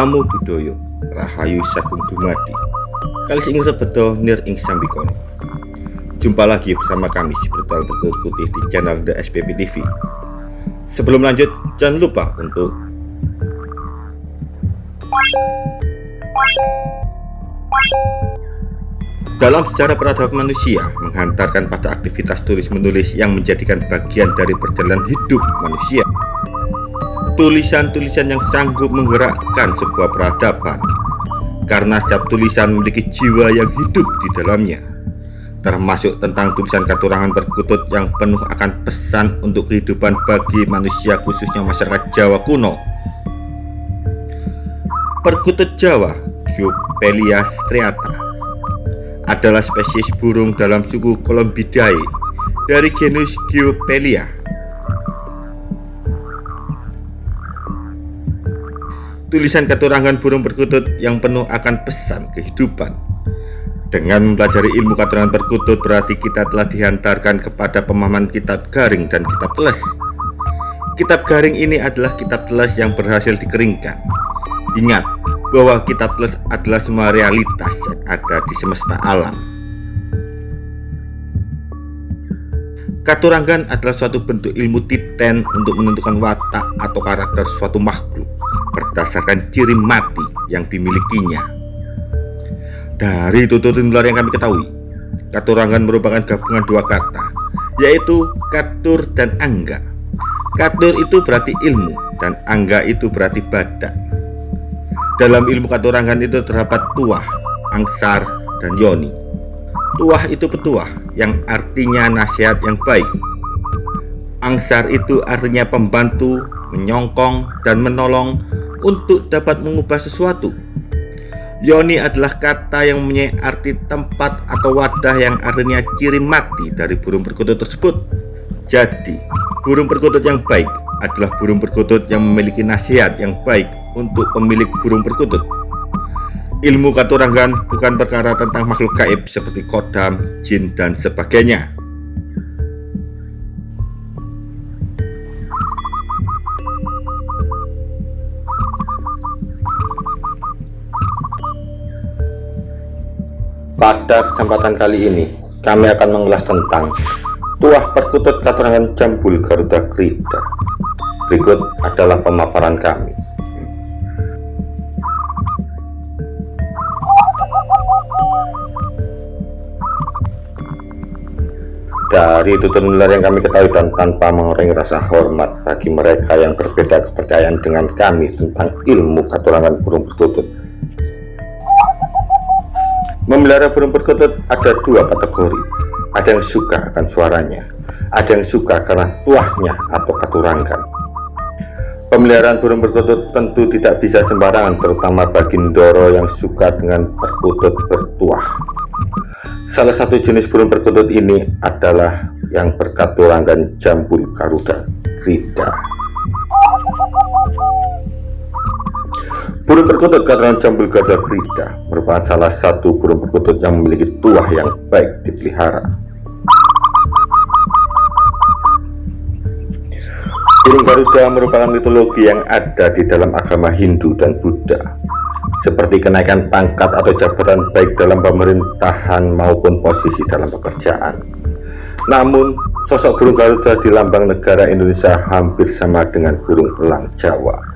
Namo Buddhaya Rahayu Sagung Dumadi Kalis ing sebeto nir ing sambikono Jumpa lagi bersama kami Spiritual Berkut Putih di channel The SPP TV Sebelum lanjut jangan lupa untuk dalam sejarah peradaban manusia menghantarkan pada aktivitas tulis-menulis yang menjadikan bagian dari perjalanan hidup manusia. Tulisan-tulisan yang sanggup menggerakkan sebuah peradaban karena setiap tulisan memiliki jiwa yang hidup di dalamnya termasuk tentang tulisan katurangan perkutut yang penuh akan pesan untuk kehidupan bagi manusia khususnya masyarakat Jawa kuno. Perkutut Jawa, Gyopelia striata adalah spesies burung dalam suku Columbidae dari genus Geopelia. Tulisan keturangan burung perkutut yang penuh akan pesan kehidupan. Dengan mempelajari ilmu keturangan perkutut berarti kita telah dihantarkan kepada pemahaman kitab garing dan kitab teles. Kitab garing ini adalah kitab teles yang berhasil dikeringkan. Ingat, bahwa kitab plus adalah semua realitas yang ada di semesta alam. Katurangan adalah suatu bentuk ilmu titen untuk menentukan watak atau karakter suatu makhluk berdasarkan ciri mati yang dimilikinya. Dari tutur nular yang kami ketahui, katurangan merupakan gabungan dua kata, yaitu katur dan angga. Katur itu berarti ilmu dan angga itu berarti badan. Dalam ilmu katurangan itu terdapat tuah, angsar, dan yoni. Tuah itu petuah yang artinya nasihat yang baik. Angsar itu artinya pembantu, menyongkong, dan menolong untuk dapat mengubah sesuatu. Yoni adalah kata yang mempunyai arti tempat atau wadah yang artinya ciri mati dari burung perkutut tersebut. Jadi, burung perkutut yang baik adalah burung perkutut yang memiliki nasihat yang baik untuk pemilik burung perkutut. Ilmu katurangan bukan perkara tentang makhluk gaib seperti kodam, jin, dan sebagainya. Pada kesempatan kali ini, kami akan mengulas tentang tuah perkutut katurangan jambul Garuda Krida. Berikut adalah pemaparan kami. Dari tutur nular yang kami ketahui dan tanpa mengurangi rasa hormat bagi mereka yang berbeda kepercayaan dengan kami tentang ilmu katurangan burung perkutut. Memelihara burung perkutut ada dua kategori. Ada yang suka akan suaranya, ada yang suka karena tuahnya atau katurangan. Pemeliharaan burung perkutut tentu tidak bisa sembarangan terutama bagi Ndoro yang suka dengan perkutut bertuah. Salah satu jenis burung perkutut ini adalah yang berkaturangan jambul garuda krida. Burung perkutut katurangan jambul garuda krida merupakan salah satu burung perkutut yang memiliki tuah yang baik dipelihara. Burung garuda merupakan mitologi yang ada di dalam agama Hindu dan Buddha seperti kenaikan pangkat atau jabatan baik dalam pemerintahan maupun posisi dalam pekerjaan. Namun, sosok burung Garuda di lambang negara Indonesia hampir sama dengan burung elang Jawa.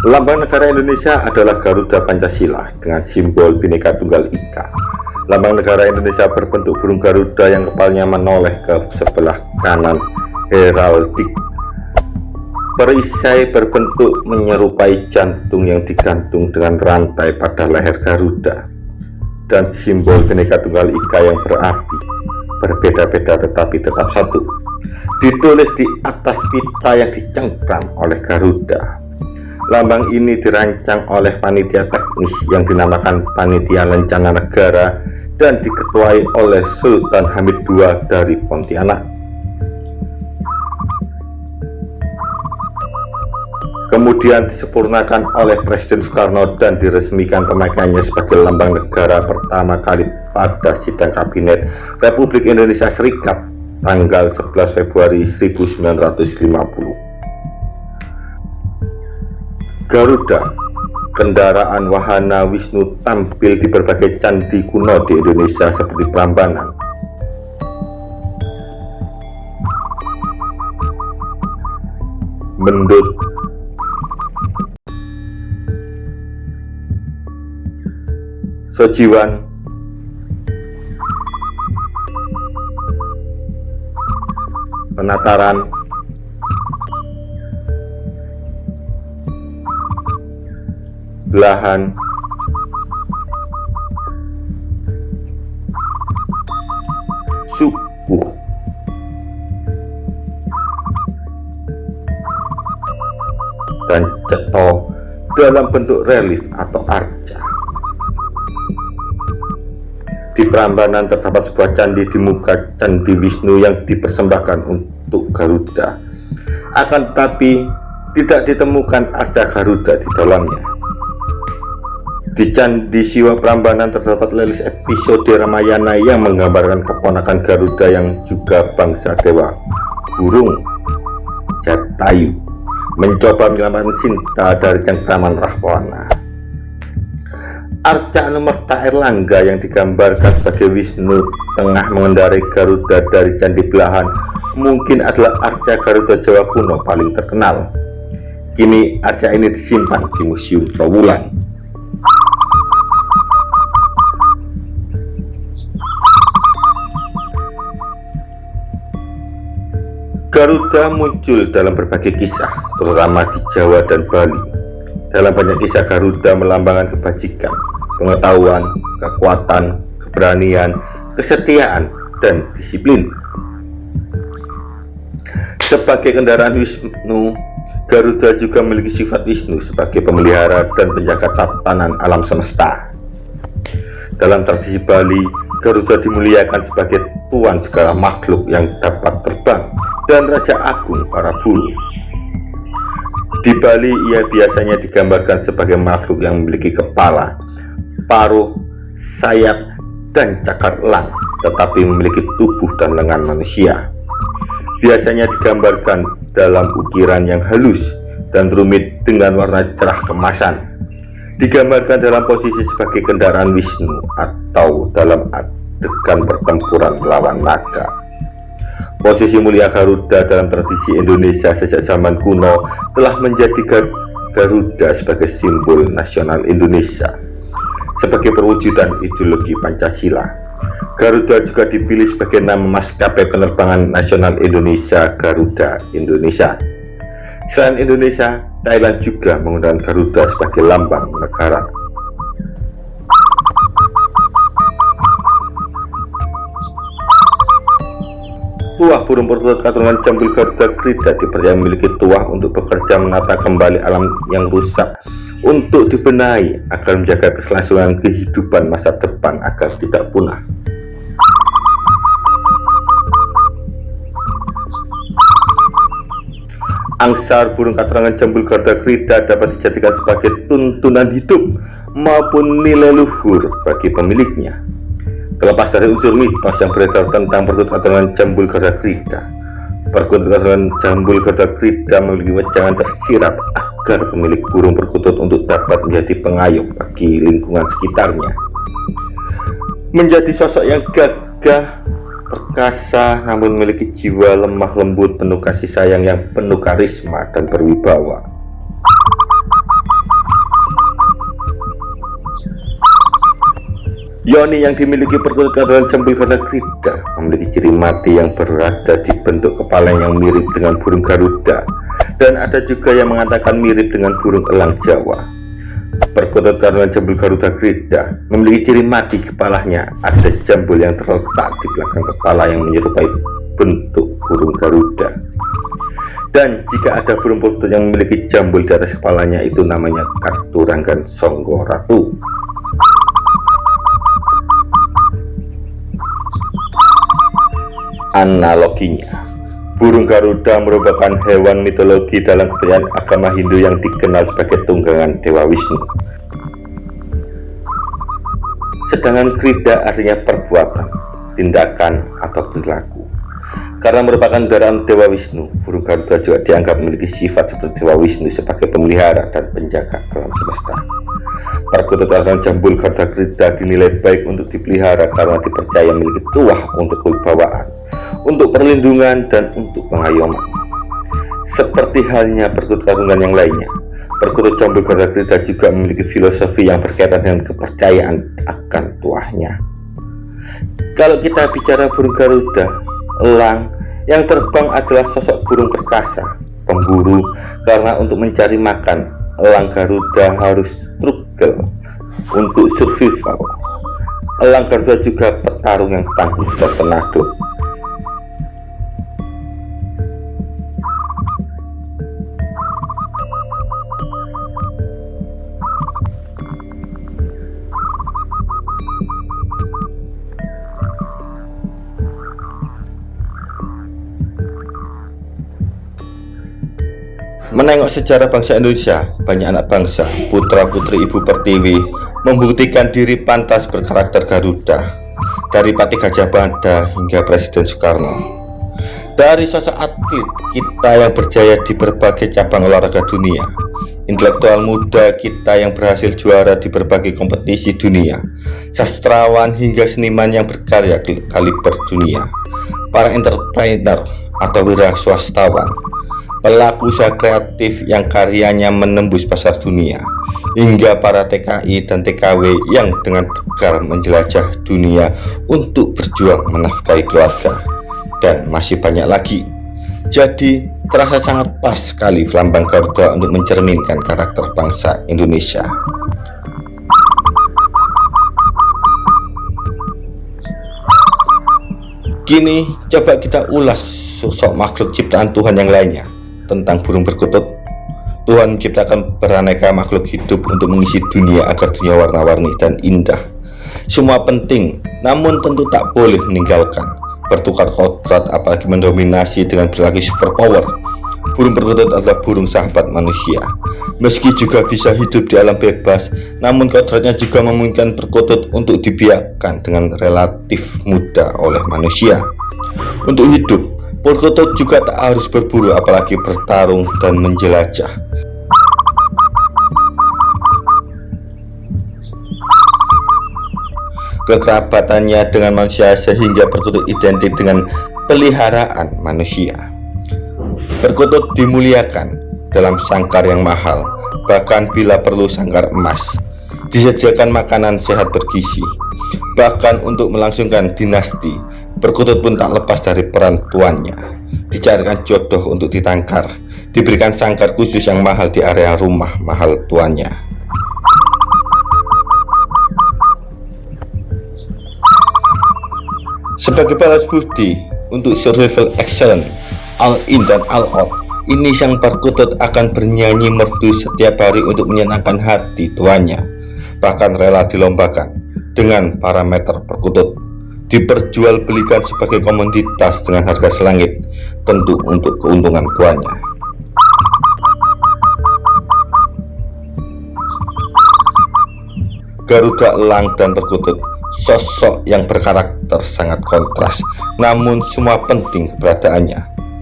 Lambang negara Indonesia adalah Garuda Pancasila dengan simbol Bhinneka Tunggal Ika. Lambang negara Indonesia berbentuk burung Garuda yang kepalanya menoleh ke sebelah kanan heraldik. Perisai berbentuk menyerupai jantung yang digantung dengan rantai pada leher Garuda. Dan simbol Bhinneka Tunggal Ika yang berarti berbeda-beda tetapi tetap satu. Ditulis di atas pita yang dicengkram oleh Garuda lambang ini dirancang oleh panitia teknis yang dinamakan Panitia Lencana Negara dan diketuai oleh Sultan Hamid II dari Pontianak kemudian disempurnakan oleh Presiden Soekarno dan diresmikan pemakaiannya sebagai lambang negara pertama kali pada sidang kabinet Republik Indonesia Serikat tanggal 11 Februari 1950. Garuda, kendaraan wahana Wisnu tampil di berbagai candi kuno di Indonesia seperti Prambanan, Mendut, Sojiwan, penataran belahan subuh dan ceto dalam bentuk relief atau arca di Prambanan terdapat sebuah candi di muka candi Wisnu yang dipersembahkan untuk Garuda. Akan tetapi tidak ditemukan arca Garuda di dalamnya. Di Candi Siwa Prambanan terdapat lelis episode Ramayana yang menggambarkan keponakan Garuda yang juga bangsa dewa burung Jatayu mencoba menyelamatkan Sinta dari cengkraman Rahwana. Arca Anumerta Erlangga yang digambarkan sebagai Wisnu tengah mengendarai Garuda dari Candi Belahan mungkin adalah arca Garuda Jawa kuno paling terkenal. Kini arca ini disimpan di Museum Trowulan. Garuda muncul dalam berbagai kisah, terutama di Jawa dan Bali. Dalam banyak kisah Garuda melambangkan kebajikan, pengetahuan, kekuatan, keberanian, kesetiaan, dan disiplin. Sebagai kendaraan Wisnu, Garuda juga memiliki sifat Wisnu sebagai pemelihara dan penjaga tatanan alam semesta. Dalam tradisi Bali, Garuda dimuliakan sebagai tuan segala makhluk yang dapat terbang dan Raja Agung para bulu. Di Bali ia biasanya digambarkan sebagai makhluk yang memiliki kepala, paruh, sayap, dan cakar elang, tetapi memiliki tubuh dan lengan manusia. Biasanya digambarkan dalam ukiran yang halus dan rumit dengan warna cerah kemasan. Digambarkan dalam posisi sebagai kendaraan Wisnu atau dalam adegan pertempuran melawan naga. Posisi mulia Garuda dalam tradisi Indonesia sejak zaman kuno telah menjadi Garuda sebagai simbol nasional Indonesia. Sebagai perwujudan ideologi Pancasila, Garuda juga dipilih sebagai nama maskapai penerbangan nasional Indonesia Garuda Indonesia. Selain Indonesia, Thailand juga menggunakan Garuda sebagai lambang negara. Tuah burung perkutut keturunan Jambul Garuda Krida dipercaya memiliki tuah untuk bekerja menata kembali alam yang rusak untuk dibenahi agar menjaga keselangsungan kehidupan masa depan agar tidak punah. Angsar burung katerangan jambul Garuda Krida dapat dijadikan sebagai tuntunan hidup maupun nilai luhur bagi pemiliknya. Terlepas dari unsur mitos yang beredar tentang perkut dengan jambul gada krida, perkut dengan jambul gada krida memiliki wejangan tersirat agar pemilik burung perkutut untuk dapat menjadi pengayom bagi lingkungan sekitarnya. Menjadi sosok yang gagah, perkasa, namun memiliki jiwa lemah lembut penuh kasih sayang yang penuh karisma dan berwibawa. Yoni yang dimiliki perkutut adalah jambul karena krida memiliki ciri mati yang berada di bentuk kepala yang mirip dengan burung garuda dan ada juga yang mengatakan mirip dengan burung elang Jawa. Perkutut karena jambul garuda krida memiliki ciri mati kepalanya ada jambul yang terletak di belakang kepala yang menyerupai bentuk burung garuda. Dan jika ada burung perkutut yang memiliki jambul di atas kepalanya itu namanya katuranggan songgo ratu. Analoginya, burung Garuda merupakan hewan mitologi dalam kepercayaan agama Hindu yang dikenal sebagai tunggangan Dewa Wisnu. Sedangkan krida artinya perbuatan, tindakan, atau perilaku. Karena merupakan darah Dewa Wisnu, burung Garuda juga dianggap memiliki sifat seperti Dewa Wisnu sebagai pemelihara dan penjaga alam semesta. Perkutut atau jambul Garuda Krida dinilai baik untuk dipelihara karena dipercaya memiliki tuah untuk kewibawaan, untuk perlindungan, dan untuk pengayoman. Seperti halnya perkutut karungan yang lainnya, perkutut Garuda Krida juga memiliki filosofi yang berkaitan dengan kepercayaan akan tuahnya. Kalau kita bicara burung Garuda, elang yang terbang adalah sosok burung perkasa pemburu karena untuk mencari makan elang Garuda harus struggle untuk survival elang Garuda juga petarung yang tangguh dan penado Menengok sejarah bangsa Indonesia, banyak anak bangsa, putra-putri Ibu Pertiwi membuktikan diri pantas berkarakter Garuda dari Pati Gajah Mada hingga Presiden Soekarno. Dari sosok atlet kita yang berjaya di berbagai cabang olahraga dunia, intelektual muda kita yang berhasil juara di berbagai kompetisi dunia, sastrawan hingga seniman yang berkarya kaliber dunia, para entrepreneur atau wira swastawan, pelaku usaha kreatif yang karyanya menembus pasar dunia, hingga para TKI dan TKW yang dengan tegar menjelajah dunia untuk berjuang menafkahi keluarga, dan masih banyak lagi. Jadi, terasa sangat pas sekali lambang Garuda untuk mencerminkan karakter bangsa Indonesia. Kini, coba kita ulas sosok makhluk ciptaan Tuhan yang lainnya tentang burung perkutut Tuhan menciptakan beraneka makhluk hidup untuk mengisi dunia agar dunia warna-warni dan indah. Semua penting namun tentu tak boleh meninggalkan. Bertukar kodrat apalagi mendominasi dengan berlagi superpower. Burung perkutut adalah burung sahabat manusia. Meski juga bisa hidup di alam bebas namun kodratnya juga memungkinkan perkutut untuk dibiarkan dengan relatif mudah oleh manusia. Untuk hidup Perkutut juga tak harus berburu apalagi bertarung dan menjelajah. Kekerabatannya dengan manusia sehingga perkutut identik dengan peliharaan manusia. Perkutut dimuliakan dalam sangkar yang mahal Bahkan bila perlu sangkar emas Disediakan makanan sehat bergizi Bahkan untuk melangsungkan dinasti Perkutut pun tak lepas dari peran tuannya. Dicarikan jodoh untuk ditangkar. Diberikan sangkar khusus yang mahal di area rumah mahal tuannya. Sebagai balas budi untuk survival excellent All in dan all out Ini sang perkutut akan bernyanyi merdu setiap hari untuk menyenangkan hati tuannya. Bahkan rela dilombakan dengan parameter perkutut diperjualbelikan sebagai komoditas dengan harga selangit tentu untuk keuntungan tuannya Garuda elang dan perkutut sosok yang berkarakter sangat kontras namun semua penting keberadaannya.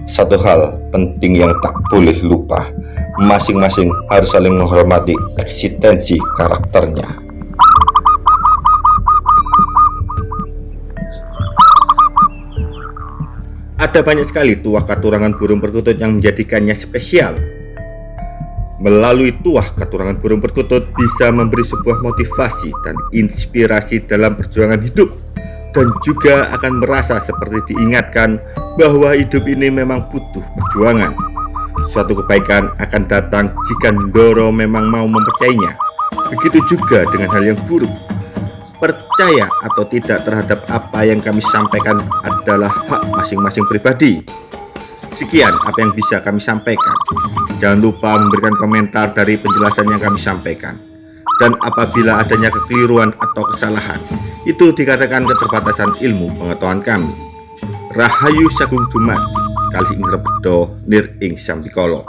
Satu hal penting yang tak boleh lupa masing-masing harus saling menghormati eksistensi karakternya Ada banyak sekali tuah katurangan burung perkutut yang menjadikannya spesial. Melalui tuah katurangan burung perkutut bisa memberi sebuah motivasi dan inspirasi dalam perjuangan hidup dan juga akan merasa seperti diingatkan bahwa hidup ini memang butuh perjuangan. Suatu kebaikan akan datang jika Ndoro memang mau mempercayainya. Begitu juga dengan hal yang buruk percaya atau tidak terhadap apa yang kami sampaikan adalah hak masing-masing pribadi. Sekian apa yang bisa kami sampaikan. Jangan lupa memberikan komentar dari penjelasan yang kami sampaikan. Dan apabila adanya kekeliruan atau kesalahan, itu dikatakan keterbatasan ilmu pengetahuan kami. Rahayu Sagung Dumadi, kali ing nir ing sambikolo.